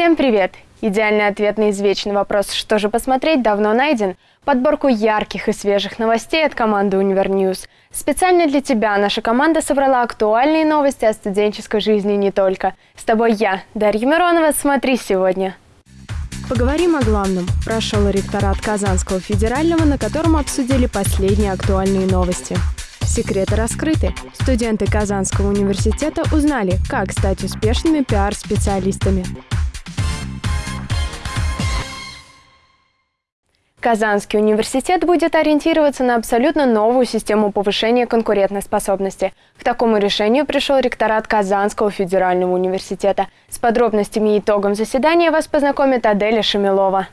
Всем привет! Идеальный ответ на извечный вопрос «Что же посмотреть?» давно найден. Подборку ярких и свежих новостей от команды «Универньюз». Специально для тебя наша команда собрала актуальные новости о студенческой жизни не только. С тобой я, Дарья Миронова. Смотри сегодня. Поговорим о главном. Прошел ректорат Казанского федерального, на котором обсудили последние актуальные новости. Секреты раскрыты. Студенты Казанского университета узнали, как стать успешными пиар-специалистами. Казанский университет будет ориентироваться на абсолютно новую систему повышения конкурентоспособности. К такому решению пришел ректорат Казанского федерального университета. С подробностями и итогом заседания вас познакомит Аделя Шамилова.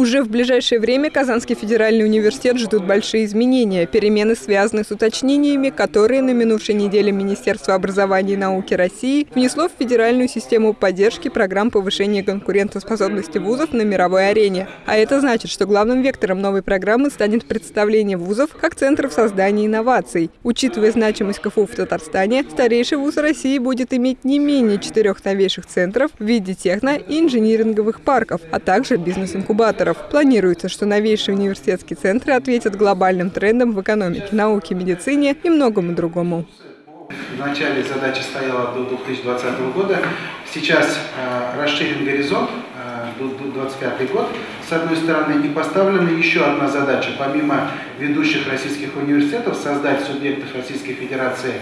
Уже в ближайшее время Казанский федеральный университет ждут большие изменения. Перемены связаны с уточнениями, которые на минувшей неделе Министерство образования и науки России внесло в федеральную систему поддержки программ повышения конкурентоспособности вузов на мировой арене. А это значит, что главным вектором новой программы станет представление вузов как центров создания инноваций. Учитывая значимость КФУ в Татарстане, старейший вуз России будет иметь не менее четырех новейших центров в виде техно- и инжиниринговых парков, а также бизнес-инкубаторов инвесторов. Планируется, что новейшие университетские центры ответят глобальным трендам в экономике, науке, медицине и многому другому. Вначале задача стояла до 2020 года. Сейчас э, расширен горизонт э, до 2025 год. С одной стороны, и поставлена еще одна задача. Помимо ведущих российских университетов, создать субъектов Российской Федерации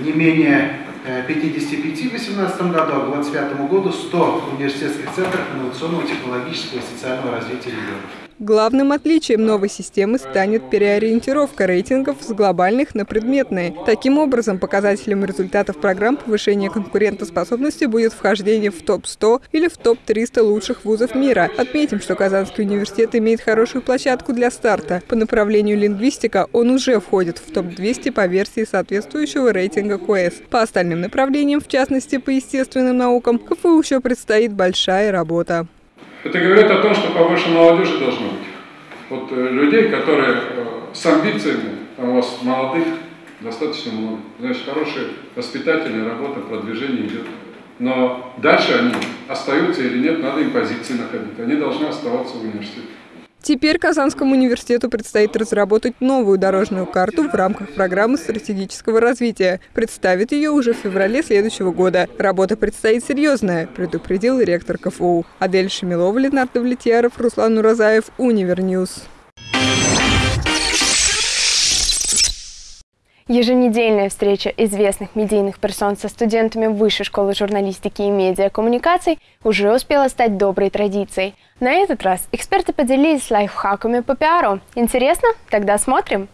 не менее 55 в 2018 году, а к 2025 году 100 университетских центров инновационного, технологического и социального развития регионов. Главным отличием новой системы станет переориентировка рейтингов с глобальных на предметные. Таким образом, показателем результатов программ повышения конкурентоспособности будет вхождение в топ-100 или в топ-300 лучших вузов мира. Отметим, что Казанский университет имеет хорошую площадку для старта. По направлению лингвистика он уже входит в топ-200 по версии соответствующего рейтинга QS. По остальным направлениям, в частности по естественным наукам, КФУ еще предстоит большая работа. Это говорит о том, что побольше молодежи должно быть. Вот э, людей, которые э, с амбициями, там у вас молодых достаточно много. Значит, хорошие воспитательная работа, продвижение идет. Но дальше они остаются или нет, надо им позиции находить. Они должны оставаться в университете. Теперь Казанскому университету предстоит разработать новую дорожную карту в рамках программы стратегического развития. Представит ее уже в феврале следующего года. Работа предстоит серьезная, предупредил ректор КФУ. Адель Шамилова, Ленар Давлетьяров, Руслан Уразаев, Универньюз. Еженедельная встреча известных медийных персон со студентами Высшей школы журналистики и медиакоммуникаций уже успела стать доброй традицией. На этот раз эксперты поделились лайфхаками по пиару. Интересно? Тогда смотрим.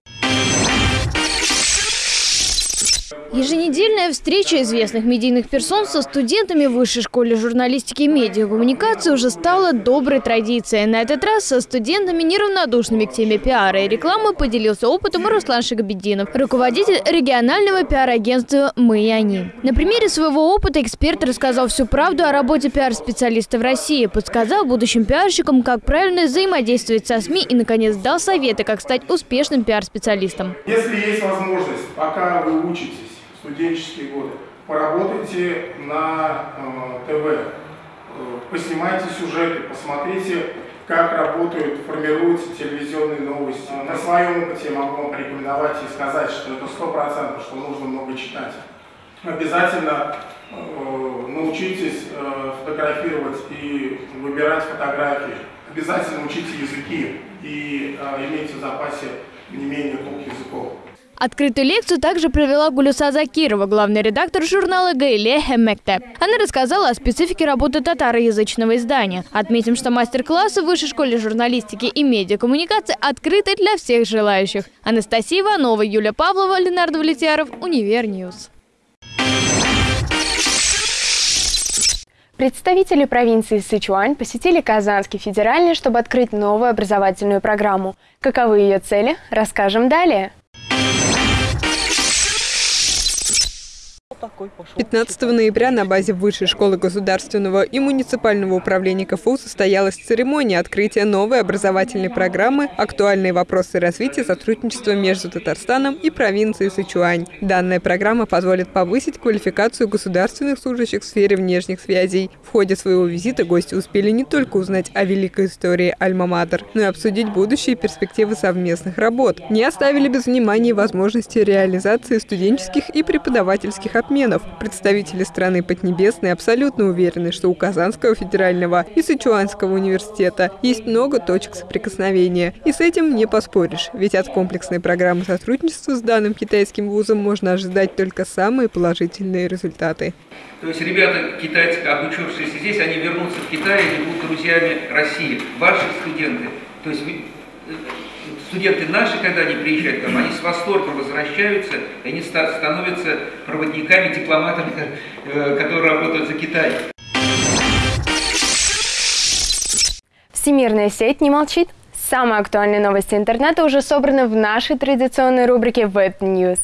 Еженедельная встреча известных медийных персон со студентами Высшей школы журналистики и медиакоммуникации уже стала доброй традицией. На этот раз со студентами, неравнодушными к теме пиара и рекламы, поделился опытом Руслан Шагабеддинов, руководитель регионального пиар-агентства «Мы и они». На примере своего опыта эксперт рассказал всю правду о работе пиар-специалиста в России, подсказал будущим пиарщикам, как правильно взаимодействовать со СМИ и, наконец, дал советы, как стать успешным пиар-специалистом. Если есть возможность, пока вы учитесь, студенческие годы. Поработайте на э, ТВ, э, поснимайте сюжеты, посмотрите, как работают, формируются телевизионные новости. На своем опыте я могу вам порекомендовать и сказать, что это сто процентов, что нужно много читать. Обязательно э, научитесь э, фотографировать и выбирать фотографии. Обязательно учите языки и э, имейте в запасе не менее двух языков. Открытую лекцию также провела Гулюса Закирова, главный редактор журнала «Гаилә һәм мәктәп». Она рассказала о специфике работы татароязычного издания. Отметим, что мастер-классы в Высшей школе журналистики и медиакоммуникации открыты для всех желающих. Анастасия Иванова, Юлия Павлова, Ленар Давлетьяров, Универньюз. Представители провинции Сычуань посетили Казанский федеральный, чтобы открыть новую образовательную программу. Каковы ее цели, расскажем далее. 15 ноября на базе Высшей школы государственного и муниципального управления КФУ состоялась церемония открытия новой образовательной программы «Актуальные вопросы развития сотрудничества между Татарстаном и провинцией Сычуань». Данная программа позволит повысить квалификацию государственных служащих в сфере внешних связей. В ходе своего визита гости успели не только узнать о великой истории Альма-Матер, но и обсудить будущие перспективы совместных работ. Не оставили без внимания возможности реализации студенческих и преподавательских обменов. Представители страны Поднебесной абсолютно уверены, что у Казанского федерального и Сычуанского университета есть много точек соприкосновения. И с этим не поспоришь, ведь от комплексной программы сотрудничества с данным китайским вузом можно ожидать только самые положительные результаты. То есть ребята китайцы, обучившиеся здесь, они вернутся в Китай и будут друзьями России. Ваши студенты, то есть вы, студенты наши, когда они приезжают к нам, они с восторгом возвращаются, и они становятся проводниками, дипломатами, э, которые работают за Китай. Всемирная сеть не молчит. Самые актуальные новости интернета уже собраны в нашей традиционной рубрике Web News.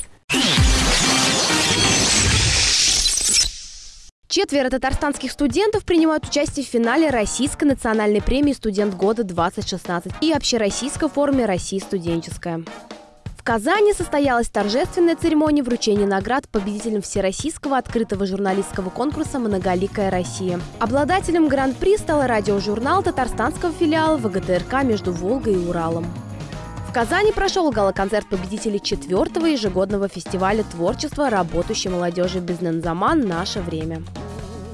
Четверо татарстанских студентов принимают участие в финале Российской национальной премии «Студент года-2016» и общероссийской форуме «Россия студенческая». В Казани состоялась торжественная церемония вручения наград победителям Всероссийского открытого журналистского конкурса «Многоликая Россия». Обладателем гран-при стал радиожурнал татарстанского филиала ВГТРК между Волгой и Уралом. В Казани прошел гала-концерт победителей четвертого ежегодного фестиваля творчества работающей молодежи «Бизнензаман. Наше время».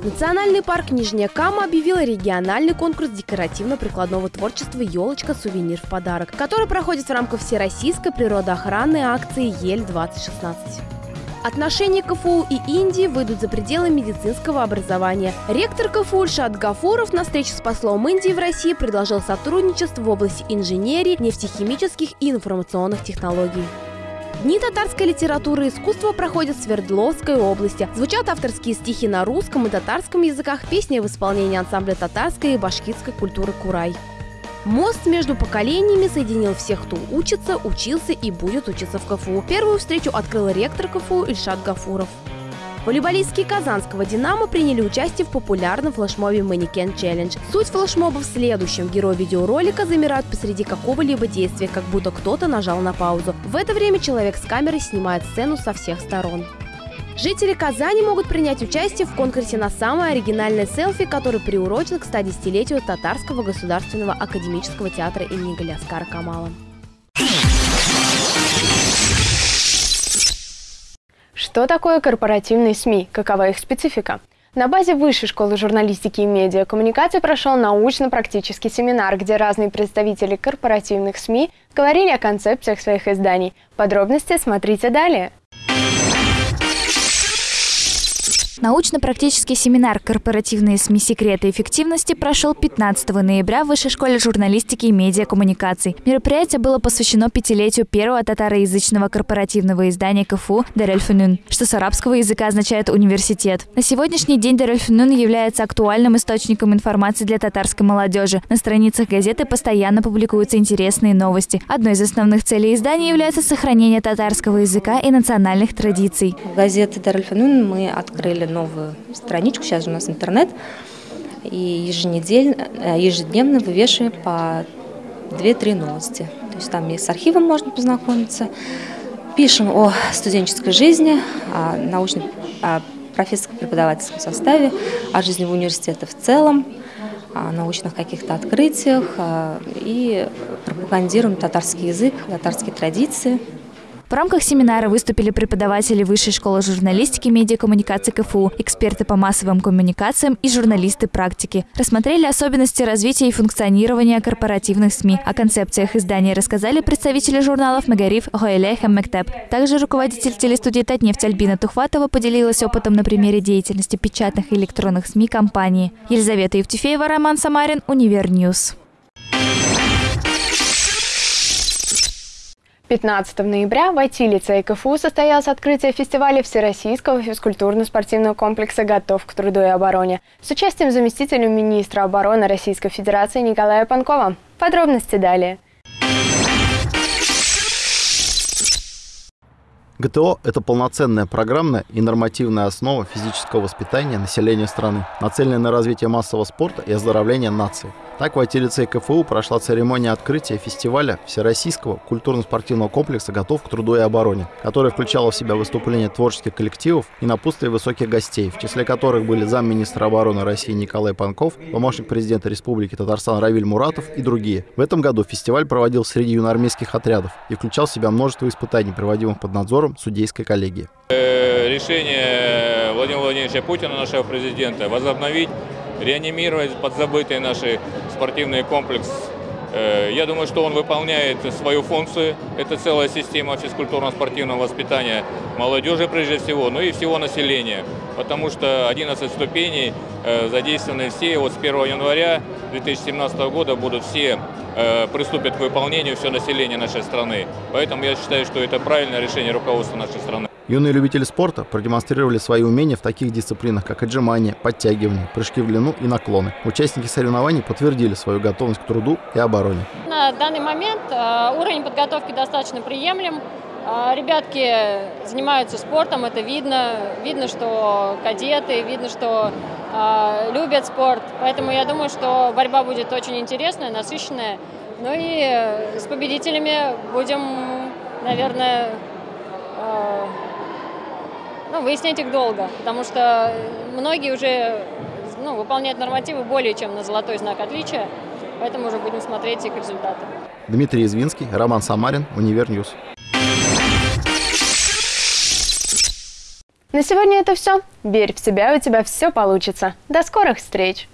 Национальный парк Нижняя Кама объявил региональный конкурс декоративно-прикладного творчества «Елочка. Сувенир в подарок», который проходит в рамках всероссийской природоохранной акции «Ель-2016». Отношения КФУ и Индии выйдут за пределы медицинского образования. Ректор КФУ Ильшат Гафуров на встрече с послом Индии в России предложил сотрудничество в области инженерии, нефтехимических и информационных технологий. Дни татарской литературы и искусства проходят в Свердловской области. Звучат авторские стихи на русском и татарском языках, песни в исполнении ансамбля татарской и башкирской культуры «Курай». Мост между поколениями соединил всех, кто учится, учился и будет учиться в КФУ. Первую встречу открыл ректор КФУ Ильшат Гафуров. Волейболистские Казанского «Динамо» приняли участие в популярном флешмобе «Манекен Челлендж». Суть флешмоба в следующем. Герои видеоролика замирают посреди какого-либо действия, как будто кто-то нажал на паузу. В это время человек с камерой снимает сцену со всех сторон. Жители Казани могут принять участие в конкурсе на самое оригинальное селфи, который приурочен к 110-летию Татарского государственного академического театра имени Галяскара Камала. Что такое корпоративные СМИ? Какова их специфика? На базе Высшей школы журналистики и медиакоммуникации прошел научно-практический семинар, где разные представители корпоративных СМИ говорили о концепциях своих изданий. Подробности смотрите далее. Научно-практический семинар «Корпоративные СМИ. Секреты эффективности» прошел 15 ноября в Высшей школе журналистики и медиакоммуникаций. Мероприятие было посвящено пятилетию первого татароязычного корпоративного издания КФУ «Дарельфунун», что с арабского языка означает «университет». На сегодняшний день Дарельфунун является актуальным источником информации для татарской молодежи. На страницах газеты постоянно публикуются интересные новости. Одной из основных целей издания является сохранение татарского языка и национальных традиций. В газете «Дарельфунун» мы открыли новую страничку, сейчас же у нас интернет, и еженедельно, э, ежедневно вывешиваем по 2-3 новости. То есть там и с архивом можно познакомиться, пишем о студенческой жизни, о научном, о профессорско-преподавательском составе, о жизни в университете в целом, о научных каких-то открытиях э, и пропагандируем татарский язык, татарские традиции. В рамках семинара выступили преподаватели Высшей школы журналистики и медиакоммуникации КФУ, эксперты по массовым коммуникациям и журналисты практики. Рассмотрели особенности развития и функционирования корпоративных СМИ. О концепциях издания рассказали представители журналов «Мәгариф», «Гаилә һәм мәктәп». Также руководитель телестудии «Татнефть» Альбина Тухватова поделилась опытом на примере деятельности печатных и электронных СМИ компании. Елизавета Евтефеева, Роман Самарин, Универньюз. 15 ноября в IT-лицее КФУ состоялось открытие фестиваля Всероссийского физкультурно-спортивного комплекса «Готов к труду и обороне» с участием заместителя министра обороны Российской Федерации Николая Панкова. Подробности далее. ГТО – это полноценная программная и нормативная основа физического воспитания населения страны, нацеленная на развитие массового спорта и оздоровление нации. Так в IT-лицее КФУ прошла церемония открытия фестиваля Всероссийского культурно-спортивного комплекса «Готов к труду и обороне», которая включала в себя выступления творческих коллективов и напутствие высоких гостей, в числе которых были замминистра обороны России Николай Панков, помощник президента Республики Татарстан Равиль Муратов и другие. В этом году фестиваль проводил среди юноармейских отрядов и включал в себя множество испытаний, проводимых под надзором судейской коллегии. Э, решение Владимира Владимировича Путина, нашего президента, возобновить реанимировать подзабытый наш спортивный комплекс. Э, я думаю, что он выполняет свою функцию. Это целая система физкультурно-спортивного воспитания молодежи прежде всего, ну и всего населения. Потому что 11 ступеней э, задействованы все. Вот с 1 января 2017 года будут все э, приступят к выполнению все население нашей страны. Поэтому я считаю, что это правильное решение руководства нашей страны. Юные любители спорта продемонстрировали свои умения в таких дисциплинах, как отжимания, подтягивания, прыжки в длину и наклоны. Участники соревнований подтвердили свою готовность к труду и обороне. На данный момент э, уровень подготовки достаточно приемлем. Э, ребятки занимаются спортом, это видно. Видно, что кадеты, видно, что э, любят спорт. Поэтому я думаю, что борьба будет очень интересная, насыщенная. Ну и с победителями будем, наверное, ну, выяснять их долго, потому что многие уже ну, выполняют нормативы более чем на золотой знак отличия, поэтому уже будем смотреть их результаты. Дмитрий Извинский, Роман Самарин, Универньюз. На сегодня это все. Верь в себя, у тебя все получится. До скорых встреч!